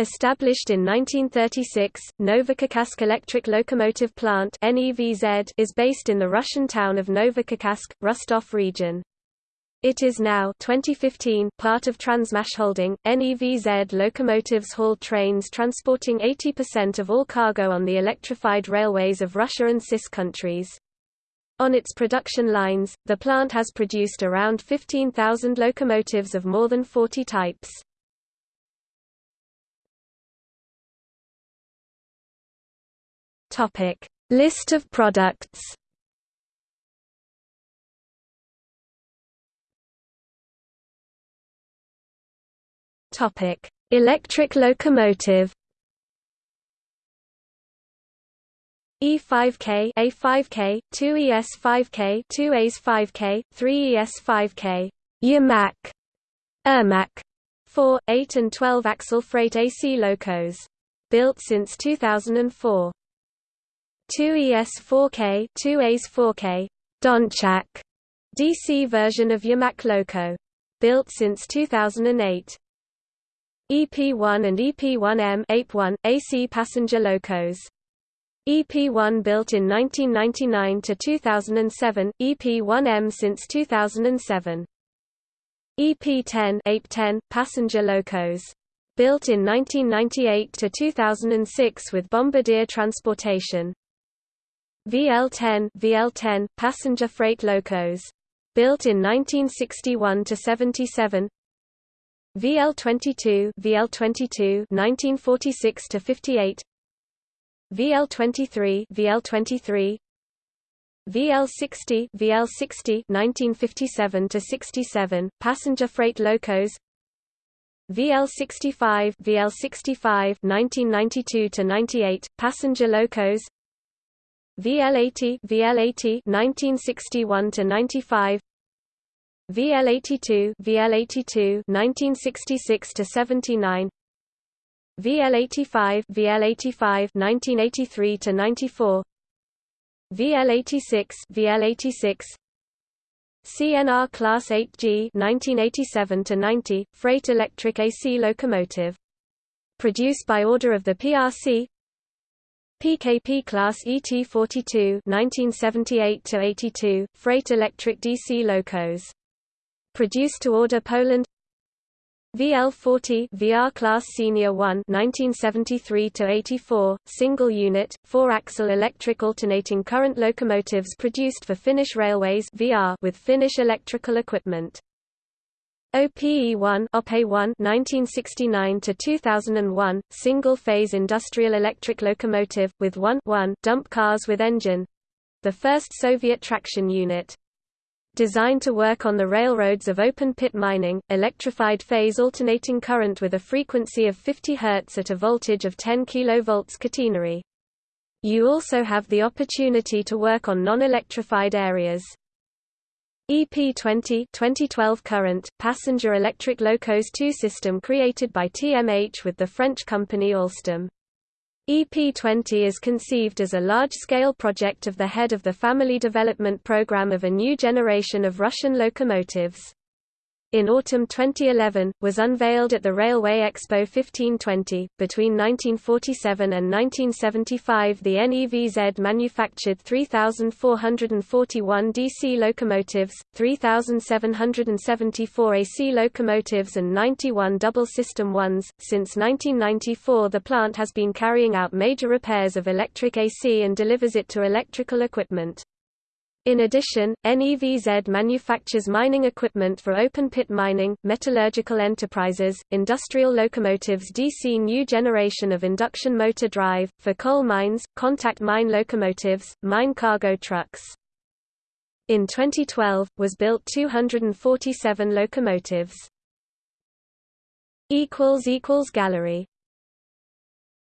Established in 1936, Novocherkassk Electric Locomotive Plant is based in the Russian town of Novocherkassk, Rostov region. It is now 2015 part of Transmash Holding. NEVZ locomotives haul trains transporting 80% of all cargo on the electrified railways of Russia and CIS countries. On its production lines, the plant has produced around 15,000 locomotives of more than 40 types. Topic: List of products. Topic: Electric locomotive. E5K, A5K, 2ES5K, 2AS5K, 3ES5K, Yermak, Ermak, 4, 8 and 12 axle freight AC locos. Built since 2004. 2ES4K 2AS4K Donchak DC version of Yermak Loco. Built since 2008. EP1 and EP1M AP1, AC passenger locos. EP1 built in 1999 to 2007, EP1M since 2007. EP10 AP10 passenger locos. Built in 1998 to 2006 with Bombardier Transportation. VL-10 VL-10 passenger freight locos. Built in 1961 to 77. VL-22 VL-22 1946 to 58. VL-23 VL-23 VL-60 VL-60 1957 to 67 passenger freight locos. VL-65 VL-65 1992 to 98 passenger locos. VL80 VL80 1961 to 95 VL82 VL82 1966 to 79 VL85 VL85 1983 to 94 VL86 VL86 CNR Class 8G 1987 to 90 freight electric AC locomotive. Produced by order of the PRC PKP Class ET42 1978-82 freight electric DC locos. Produced to order Poland VL40 VR Class Senior 1 1973 84 single unit 4-axle electric alternating current locomotives produced for Finnish Railways VR with Finnish electrical equipment OPE1 OPE1 1969 to 2001 single-phase industrial electric locomotive with 1 1 dump cars with engine the first Soviet traction unit designed to work on the railroads of open-pit mining, electrified phase alternating current with a frequency of 50 Hz at a voltage of 10 kV catenary. You also have the opportunity to work on non-electrified areas. EP20 2012 current, passenger electric locos 2 system created by TMH with the French company Alstom. EP20 is conceived as a large-scale project of the head of the Family Development Program of a new generation of Russian locomotives in autumn 2011, was unveiled at the Railway Expo 1520. Between 1947 and 1975, the NEVZ manufactured 3,441 DC locomotives, 3,774 AC locomotives, and 91 double system ones. Since 1994, the plant has been carrying out major repairs of electric AC and delivers it to electrical equipment. In addition, NEVZ manufactures mining equipment for open-pit mining, metallurgical enterprises, industrial locomotives DC new generation of induction motor drive, for coal mines, contact mine locomotives, mine cargo trucks. In 2012, was built 247 locomotives. Gallery